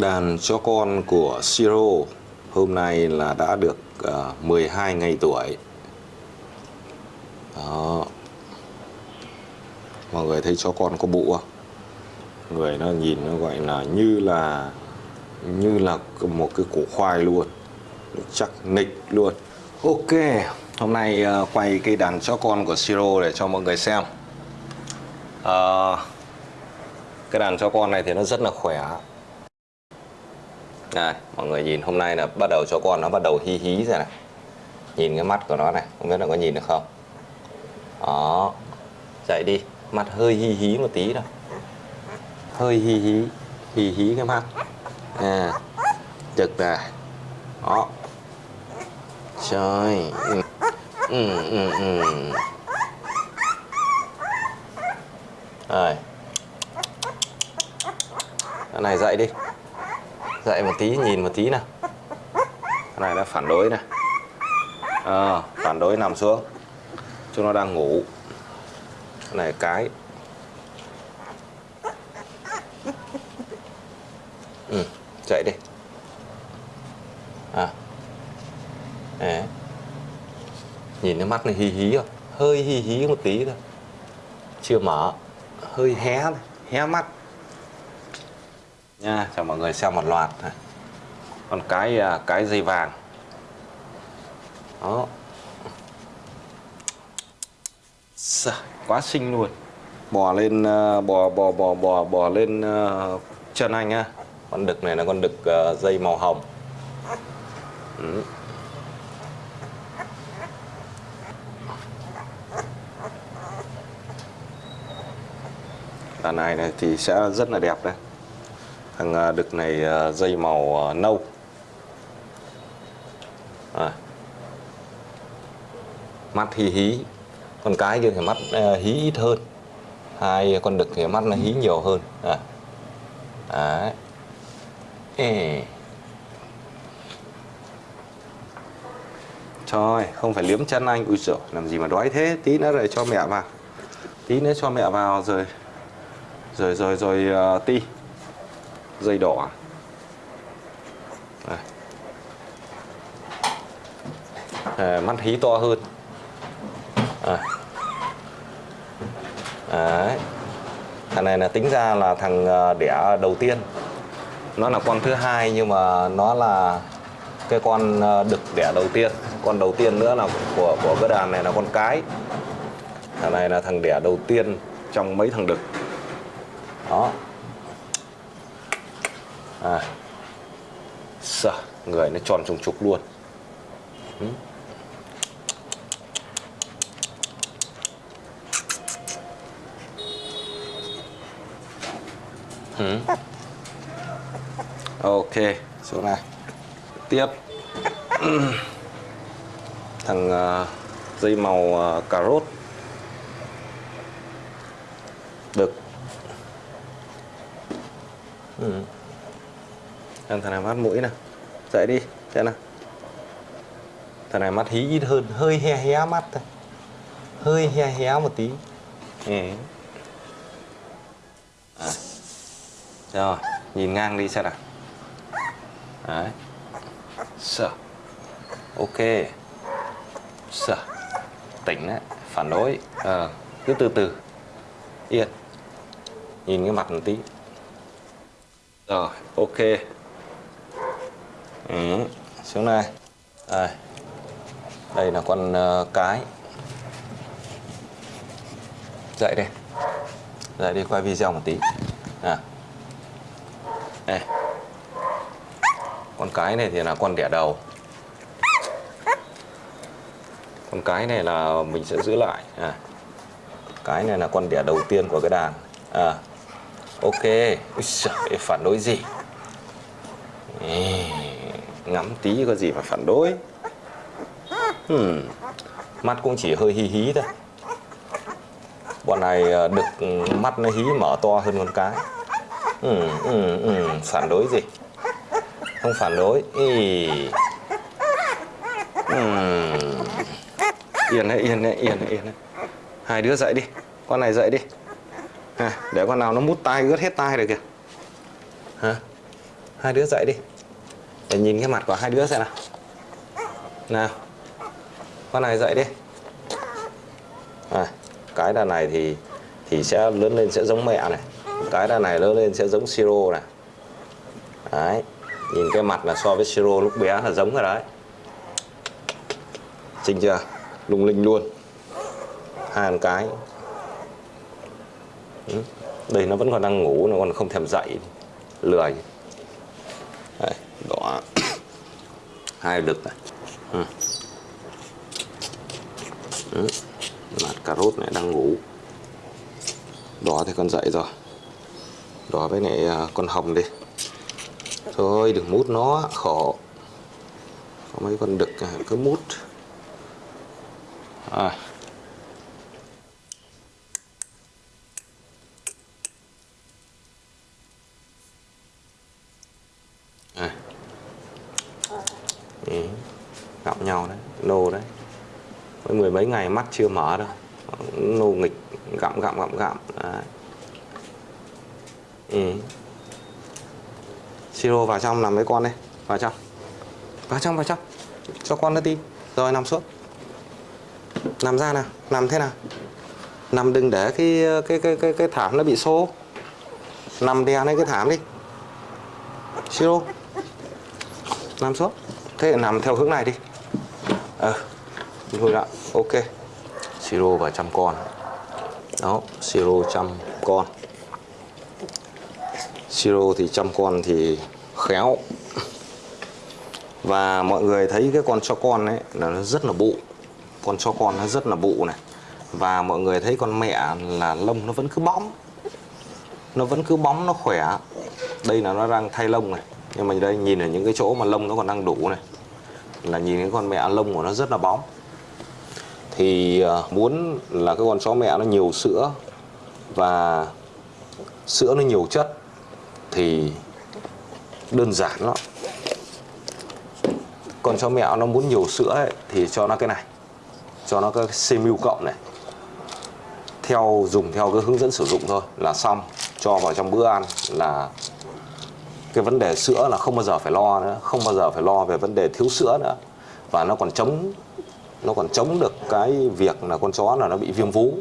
Đàn chó con của Siro hôm nay là đã được ờ, uh, 12 ngày tuổi. Đó. Mọi người thấy chó con có bụ không? Người nó nhìn nó gọi là như là như là một cái củ khoai luôn. Chắc nịch luôn. Ok, hôm nay uh, quay cái đàn chó con của Siro để cho mọi người xem. Uh, cái đàn chó con này thì nó rất là khỏe đây, mọi người nhìn hôm nay là bắt đầu cho con nó bắt đầu hí hí rồi này. Nhìn cái mắt của nó này không biết là có nhìn được không? Đó dậy đi. Mặt hơi hí hí một tí thôi. Hơi hí hí hí hí cái mắt. À trực này đó. Trời. Ừ ừ ừ, ừ. rồi. Cái này dậy đi dậy một tí nhìn một tí nào. Cái này nó phản đối này. À, phản đối nằm xuống. Chúng nó đang ngủ. Cái này cái. Ừ, dậy đi. À. Đấy. nhìn cái mắt này hí hí không? Hơi hí hí một tí thôi. Chưa mở. Hơi hé hé mắt nha, cho mọi người xem một loạt này. còn cái à, cái dây vàng. Đó. Quá xinh luôn. Bò lên à, bò bò bò bò bò lên à, chân anh á. Con đực này là con đực dây màu hồng. Ừ. đàn này này thì sẽ rất là đẹp đấy thằng à, đực này à, dây màu à, nâu. À. mắt hí hí. Con cái kia thì mắt hí ít hơn. Hai con đực thì mắt nó hí nhiều hơn. À. đấy. Ê. Trời, không phải liếm chân anh. Ui giời, làm gì mà đói thế? Tí nữa rồi cho mẹ vào. Tí nữa cho mẹ vào rồi. Rồi rồi rồi uh, ti dây đỏ. À, mắt hí to hơn. À. Đấy. thằng này là tính ra là thằng ờ, đẻ đầu tiên. Nó là con thứ hai nhưng mà nó là cái con ờ, đực đẻ đầu tiên. Con đầu tiên nữa là của của cái đàn này là con cái. Thằng này là thằng đẻ đầu tiên trong mấy thằng đực. Đó à. Sợ, người nó tròn trùng trục luôn ừ. Ừ. Ok, số này Tiếp Thằng uh, dây màu uh, cà rốt Được ừ. Thằng này mắt mũi nè Dậy đi xem nào. Thằng này mắt hí ít hơn Hơi he hé mắt thôi. Hơi he hé một tí. Ừ. à. Rồi Nhìn ngang đi xem nào. Đấy. Sợ Ok. Sợ Tỉnh đấy Phản đối. À, Cứ từ từ. Yên. Nhìn cái mặt một tí. Rồi ok ừ, xuống đây. Đây. Đây là con uh, cái. Dậy đi. Dậy đi quay video một tí. À. Đây. Con cái này thì là con đẻ đầu. Con cái này là mình sẽ giữ lại. À. Cái này là con đẻ đầu tiên của cái đàn. À. Ok. Úi giời, phản đối gì? Ê, ngắm tí có gì mà phản đối. Hmm. mắt cũng chỉ hơi hí hí thôi. Bọn này ờ, được ừ, mắt nó hí mở to hơn con cái. Ừ, ừ, ừ. phản đối gì? Không phản đối. Ý. Ừ. yên đấy yên đấy yên đấy yên đấy. Hai đứa dậy đi. Con này dậy đi. À, để con nào nó mút tay ướt hết tay rồi kìa. Hả? Hai đứa dậy đi để nhìn cái mặt của hai đứa xem nào. Nào. Con này dậy đi. À, cái đàn này thì thì sẽ lớn lên sẽ giống mẹ này. Cái đàn này lớn lên sẽ giống siro này. Đấy nhìn cái mặt là so với siro lúc bé là giống rồi đấy. Xinh chưa? Lung linh luôn. Hai con cái. Ừ, đây nó vẫn còn đang ngủ nó còn không thèm dậy lười. Đấy đỏ. Hai đực này. Ừ. ừ. Mặt cà rốt này đang ngủ. Đỏ thì con dậy rồi. Đỏ với này con hồng đi. Thôi, đừng mút nó, khổ. Có mấy con đực à, cứ mút. À. nhau đấy nô đấy. Với mười mấy ngày mắt chưa mở đâu. Nô nghịch gặm gặm gặm gặm. Đấy. Ừ. Siro vào trong nằm với con đây? Vào trong. Vào trong vào trong. Cho con nó đi rồi nằm xuống. Nằm ra nào. Nằm thế nào? Nằm đừng để cái cái cái cái, cái thảm nó bị xô. Nằm đè lên cái thảm đi. Siro. Nằm xuống. Thế nằm theo hướng này đi ờ thôi đã ok. Siro và chăm con. Đó, Siro chăm con. Siro thì chăm con thì khéo. Và mọi người thấy cái con cho con ấy là nó rất là bụ. Con cho con nó rất là bụ này. Và mọi người thấy con mẹ là lông nó vẫn cứ bóng nó vẫn cứ bóng nó khỏe. Đây là nó đang thay lông này. Nhưng mà đây, nhìn ở những cái chỗ mà lông nó còn đang đủ này là nhìn cái con mẹ lông của nó rất là bóng. Thì ờ, muốn là cái con chó mẹ nó nhiều sữa và sữa nó nhiều chất thì đơn giản lắm. Con chó mẹ nó muốn nhiều sữa ấy, thì cho nó cái này cho nó cái cmu cộng này. Theo dùng theo cái hướng dẫn sử dụng thôi là xong cho vào trong bữa ăn là cái vấn đề sữa là không bao giờ phải lo nữa không bao giờ phải lo về vấn đề thiếu sữa nữa. Và nó còn chống nó còn chống được cái việc là con chó là nó bị viêm vú.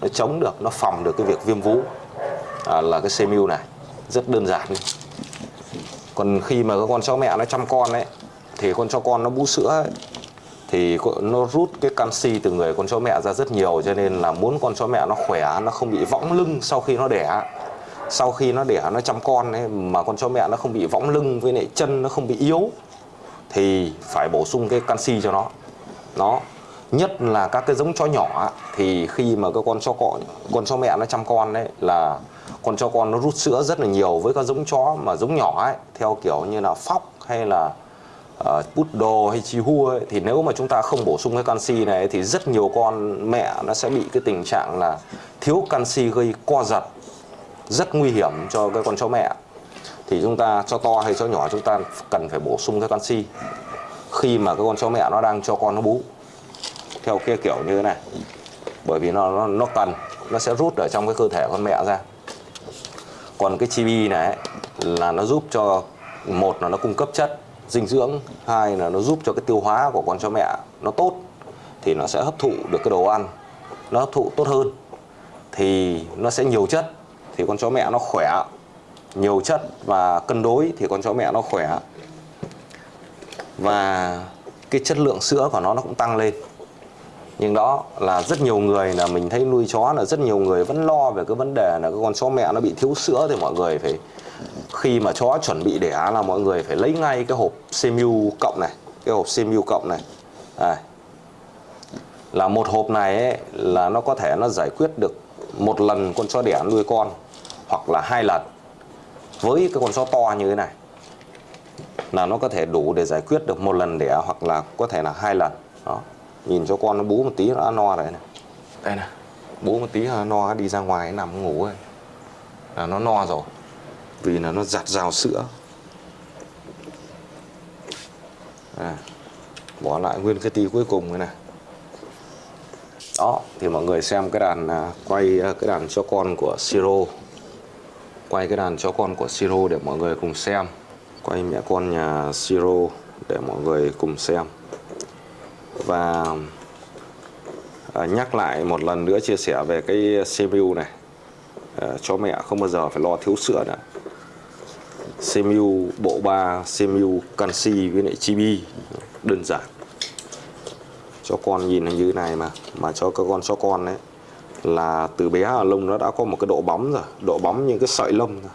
Nó chống được nó phòng được cái việc viêm vú. À, là cái cmu này rất đơn giản. Còn khi mà cái con chó mẹ nó chăm con ấy thì con chó con nó bú sữa ấy, thì nó rút cái canxi từ người con chó mẹ ra rất nhiều cho nên là muốn con chó mẹ nó khỏe nó không bị võng lưng sau khi nó đẻ sau khi nó đẻ nó chăm con ấy, mà con chó mẹ nó không bị võng lưng với lại chân nó không bị yếu thì phải bổ sung cái canxi cho nó. Nó nhất là các cái giống chó nhỏ thì khi mà cái con chó con con chó mẹ nó chăm con đấy là con chó con nó rút sữa rất là nhiều với các giống chó mà giống nhỏ ấy theo kiểu như là phóc hay là ờ, uh, poodle hay chihuahua ấy, thì nếu mà chúng ta không bổ sung cái canxi này thì rất nhiều con mẹ nó sẽ bị cái tình trạng là thiếu canxi gây co giật rất nguy hiểm cho cái con chó mẹ. Thì chúng ta cho to hay cho nhỏ chúng ta cần phải bổ sung cái canxi khi mà cái con chó mẹ nó đang cho con nó bú. Theo cái kiểu như thế này bởi vì nó nó, nó cần nó sẽ rút ở trong cái cơ thể con mẹ ra. Còn cái chibi này là nó giúp cho một là nó cung cấp chất dinh dưỡng hai là nó giúp cho cái tiêu hóa của con chó mẹ nó tốt thì nó sẽ hấp thụ được cái đồ ăn nó hấp thụ tốt hơn. Thì nó sẽ nhiều chất thì con chó mẹ nó khỏe. Nhiều chất và cân đối thì con chó mẹ nó khỏe. Và cái chất lượng sữa của nó nó cũng tăng lên. Nhưng đó là rất nhiều người là mình thấy nuôi chó là rất nhiều người vẫn lo về cái vấn đề là cái con chó mẹ nó bị thiếu sữa thì mọi người phải khi mà chó chuẩn bị đẻ là mọi người phải lấy ngay cái hộp CMU cộng này cái hộp CMU cộng này. À, là một hộp này ấy, là nó có thể nó giải quyết được một lần con chó đẻ nuôi con hoặc là hai lần với cái con chó to như thế này là nó có thể đủ để giải quyết được một lần đẻ hoặc là có thể là hai lần. Đó. Nhìn cho con nó bú một tí nó no rồi này. Đây này. Bú một tí là no đi ra ngoài nằm ngủ rồi. Là nó no rồi vì là nó giặt rào sữa. À, bỏ lại nguyên cái tí cuối cùng này đó thì mọi người xem cái đàn à, quay à, cái đàn cho con của siro. Quay cái đàn cho con của siro để mọi người cùng xem. Quay mẹ con nhà Siro để mọi người cùng xem. Và à, nhắc lại một lần nữa chia sẻ về cái CPU này. À, cho mẹ không bao giờ phải lo thiếu sữa nữa. CPU bộ 3 CPU canxi với lại chibi. Đơn giản cho con nhìn như thế này mà mà cho các con, cho con đấy là từ bé ở lông nó đã có một cái độ bóng rồi, độ bóng như cái sợi lông rồi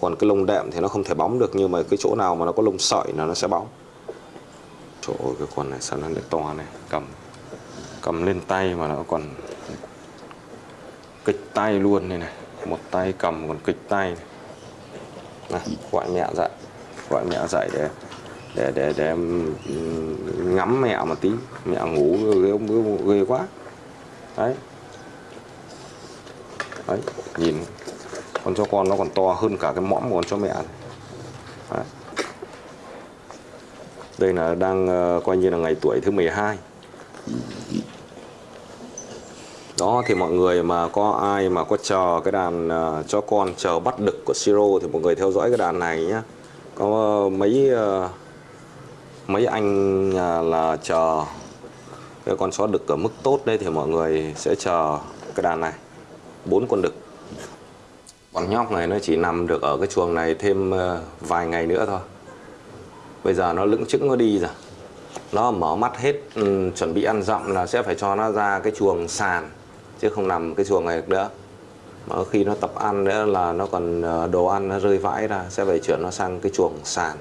còn cái lông đệm thì nó không thể bóng được, nhưng mà cái chỗ nào mà nó có lông sợi là nó sẽ bóng chỗ cái con này sao nó lại to này, cầm cầm lên tay mà nó còn kịch tay luôn này này, một tay cầm còn kịch tay này. này, gọi mẹ dạy, gọi mẹ dạy để để để để ừ, ngắm mẹ một tí. Mẹ ngủ ghê, ghê, ghê quá. Đấy. Đấy nhìn. Con chó con nó còn to hơn cả cái mõm của con chó mẹ này. Đấy. đây là đang ờ, coi như là ngày tuổi thứ 12 đó thì mọi người mà có ai mà có chờ cái đàn uh, chó con chờ bắt đực của Siro thì mọi người theo dõi cái đàn này nhé có uh, mấy uh, mấy anh à, là chờ. Cái con chó đực ở mức tốt đây thì mọi người sẽ chờ cái đàn này. Bốn con đực. Con nhóc này nó chỉ nằm được ở cái chuồng này thêm à, vài ngày nữa thôi. Bây giờ nó lững chững nó đi rồi. Nó mở mắt hết ừ, chuẩn bị ăn dặm là sẽ phải cho nó ra cái chuồng sàn chứ không nằm cái chuồng này được nữa. Mà khi nó tập ăn nữa là nó còn à, đồ ăn nó rơi vãi ra sẽ phải chuyển nó sang cái chuồng sàn.